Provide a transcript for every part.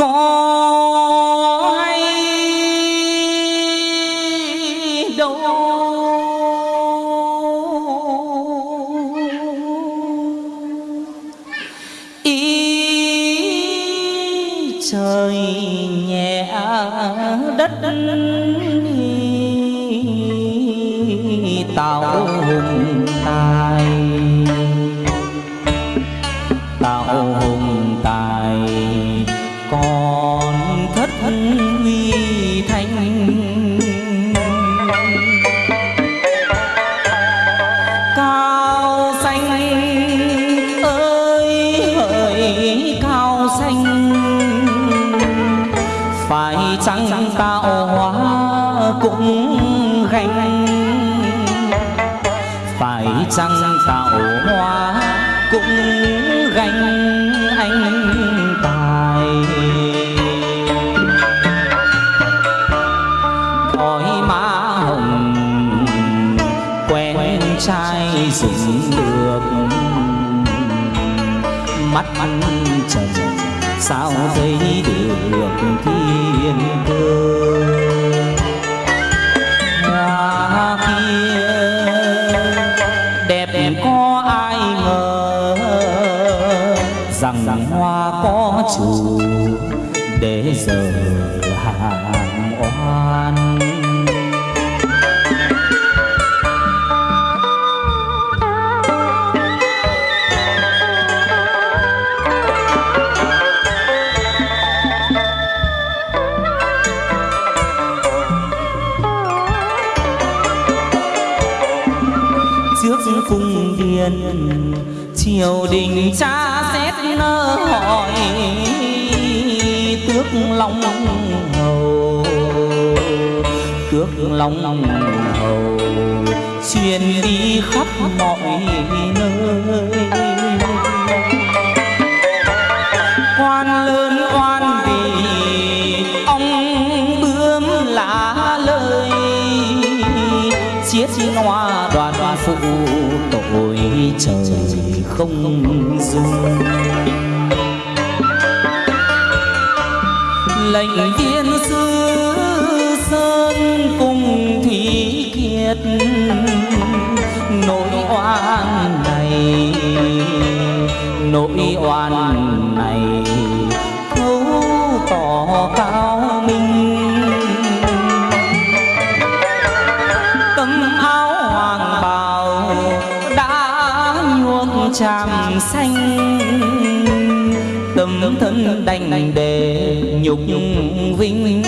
có hay đâu. Ý trời nhẹ đất trăng tạo hoa cũng ganh anh tài. Thói má hồng quen trai dừng được. Mắt mắt trần, sao thấy được thiên cơ? Rằng hoa có chủ để giờ hàng oan. Trước cung điện triều đình cha hỏi tước lòng hầu, tước lòng hầu xuyên đi khắp mọi nơi. Quan lớn quan vì ông bướm lá lời chiết hoa đoàn phụ tội trời không dùng lệnh viên sư sơn cùng thủy kiệt, nỗi oan này, nỗi oan này thấu tỏ cao nhuộm tràm xanh. Tâm thân đành để nhục vinh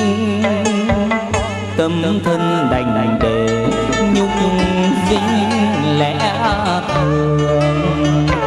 tâm thân đành để nhục vinh lẽ thường.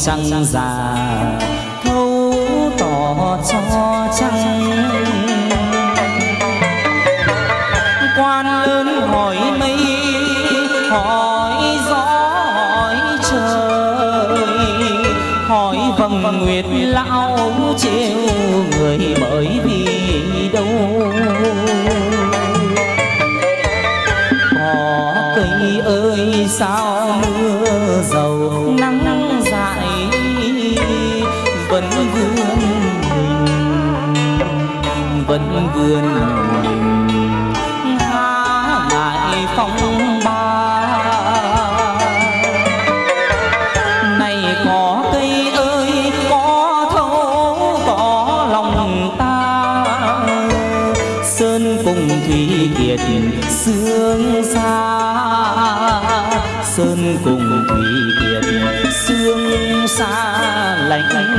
Trăng già, thấu tỏ cho trăng. Quan lớn hỏi mây, hỏi gió, hỏi trời. Hỏi vầng nguyệt lão trêu người bởi vì đâu? Có cây ơi, sao mưa dầu nắng vươn mình vẫn vươn mình há ngại phong ba. Này có cây ơi, có thấu, có lòng ta. Sơn cùng thủy kiệt, sương xa. Sơn cùng thủy kiệt, sương xa lạnh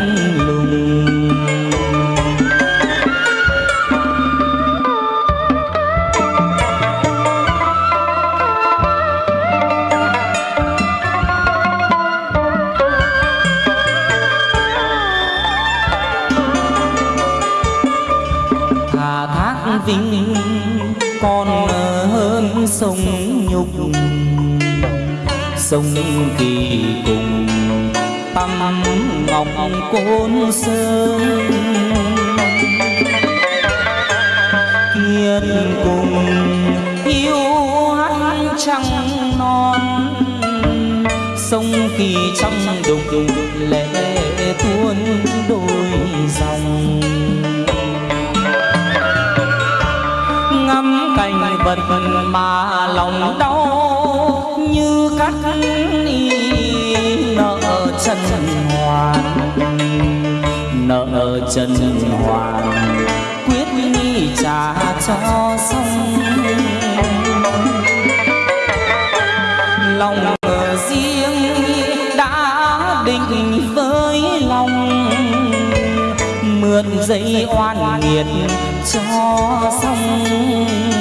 sông nhục, sông kỳ cùng tâm ngọc côn sơn. Kiên cùng, yêu hát trăng non, sông kỳ trong đục. Cảnh mà lòng đau như cắt nợ chân hoàn. Nợ chân hoàn, quyết trả cho xong. Lòng riêng đã định với lòng, mượn dây oan nghiệt cho xong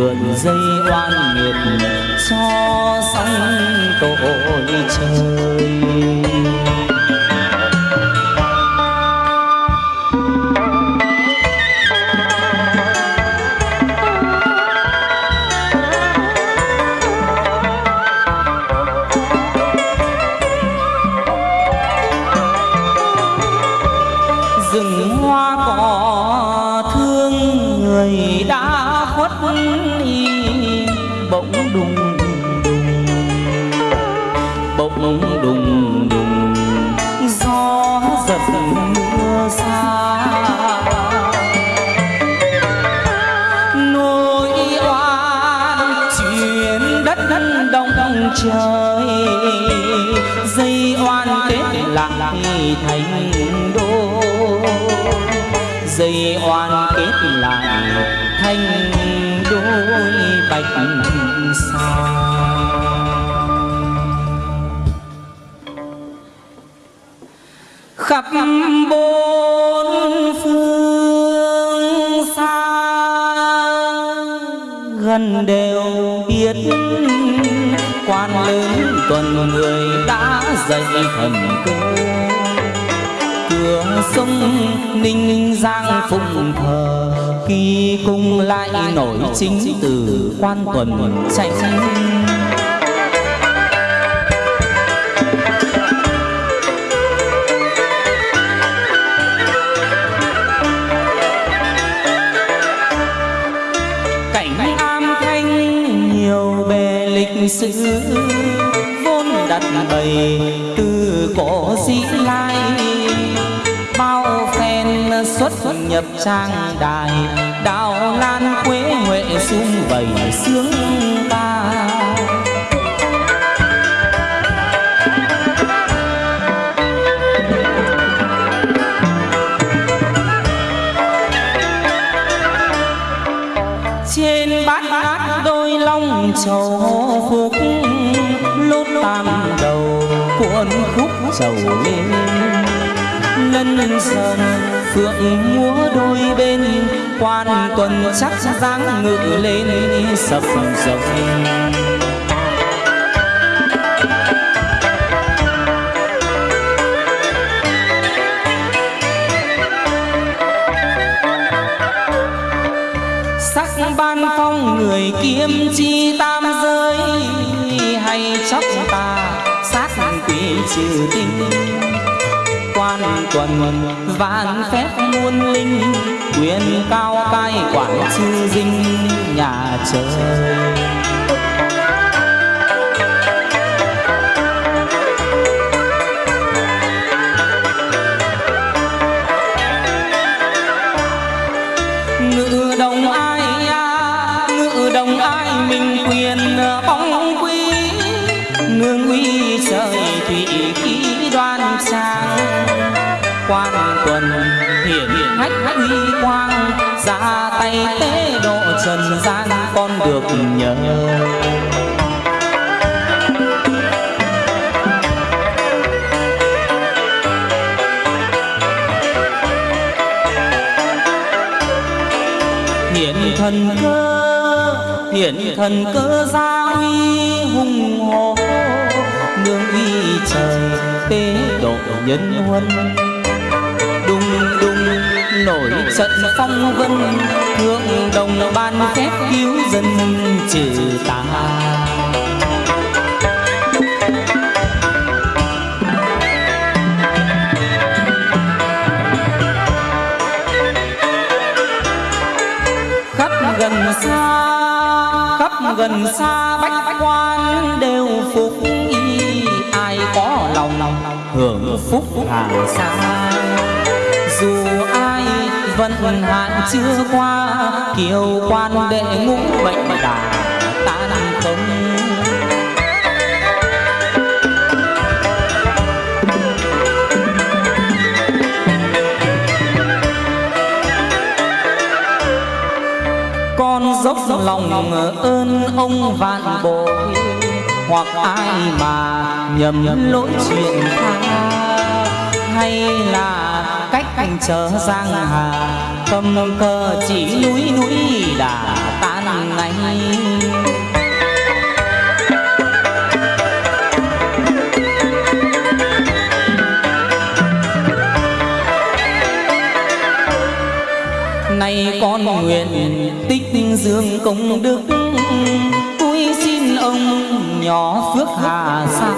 mượn dây oan nghiệt cho sánh tội trời đất đất đông trời. Dây oan kết lại thành đô. Dây oan kết lại thành đôi bạch sao khắp bốn phương gần đều biết quan lớn tuần người đã dạy thần cơ. Cửa sông ninh giang phụng thờ khi cung lại nổi chính từ quan tuần chạy cảnh lịch sử, vốn đặt bày từ cổ dĩ lai. Bao phen xuất nhập trang đài, đào lan quế huệ sung vầy sướng ta. Trên bát bát long trầu phúc, lốt tam đầu cuộn khúc trầu lên. Lân sơn phượng múa đôi bên, quan tuần chắc dáng ngự lên, sập rồng sắc ban phong người kiếm chi tam giới, hay chóc ta sát quỷ trừ tinh. Quan tuần vạn phép muôn linh quyền cao cai quản chư dinh nhà trời. Ngự đồng an nương uy trời thủy khí đoan sang quan tuần hiển hách uy quang, ra tay tế độ trần gian con được nhờ. Hiển thần cơ hiện thần cơ gia uy hùng hồ, nương uy trời tế độ nhân huân. Đùng đùng nổi trận phong vân, thượng đồng ban phép cứu dân trừ tà. Khắp gần xa gần xa bách quan đều phục y ai có lòng lòng hưởng phúc hàng xa. dù ai vẫn hạn chưa qua kiều quan đệ ngũ bệnh đà tan không dốc lòng ơn ông vạn bội. Hoặc ai mà nhầm lỗi chuyện tha, hay là cách anh chờ giang hà, cầm cờ chỉ núi núi đã tan ngay nay con nguyện tích dương công đức. Tôi xin ông nhỏ phước hà sa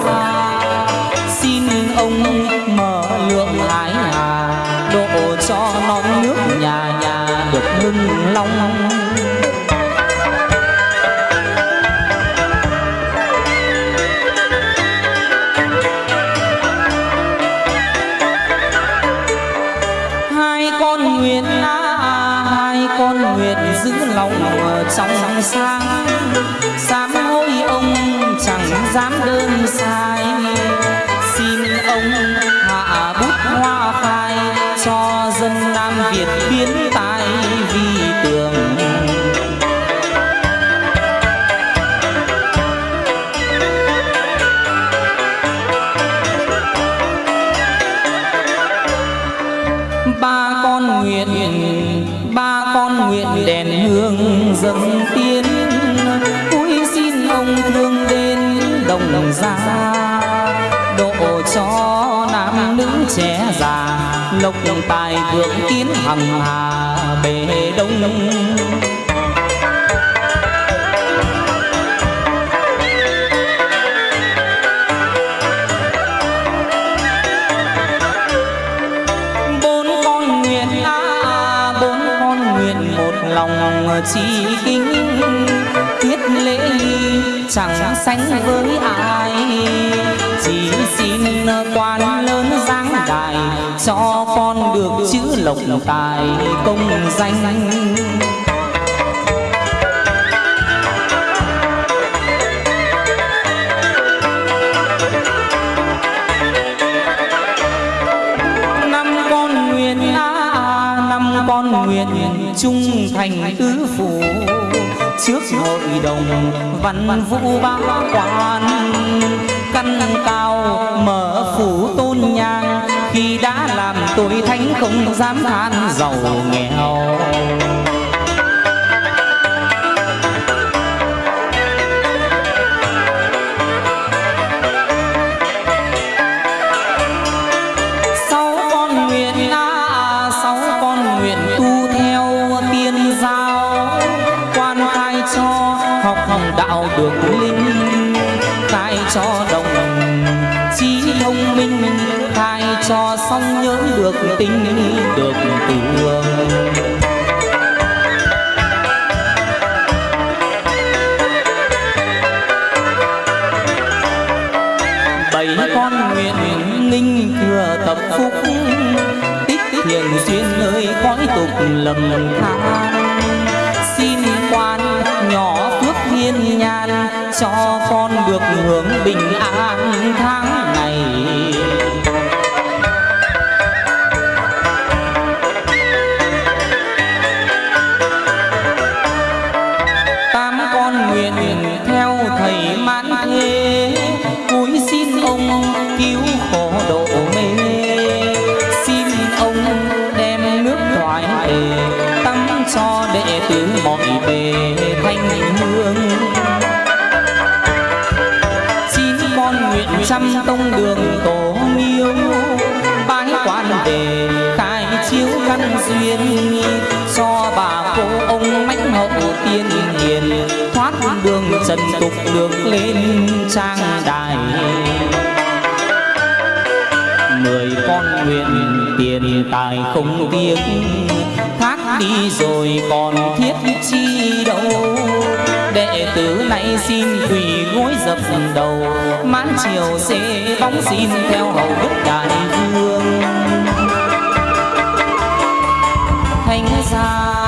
xin ông mở lượng hải hà, độ cho non nước nhà nhà được hưng long. Hai con nguyện giữ lòng trong sáng sám hối ông chẳng dám đơn xa. Nguyện đèn hương dâng tiến. Cúi xin ông thương đến đồng gia, độ cho nam nữ trẻ già. Lộc tài vượng tiến hằng hà bề đông. Chỉ kính Tiết lễ chẳng sánh với ai. Chỉ xin quan lớn giáng đài cho con được chữ lộc tài công danh. Nguyện trung thành tứ phủ. Trước hội đồng văn vũ ba quan, căn cao mở phủ tôn nhang. Khi đã làm tội thánh không dám than giàu nghèo. Được tính được tường bảy con nguyện ninh thừa tập phúc, tích thiện duyên nơi cõi tục lầm than. Xin quan nhỏ phước thiên nhan cho con được hưởng bình an tháng ngày. Đường tục được lên trang đài. Mười con nguyện tiền tài không tiếc, thác đi rồi còn thiết chi đâu. Đệ tử này xin quỳ gối dập đầu, mãn chiều xê bóng xin theo hầu đức đại vương. Thành gia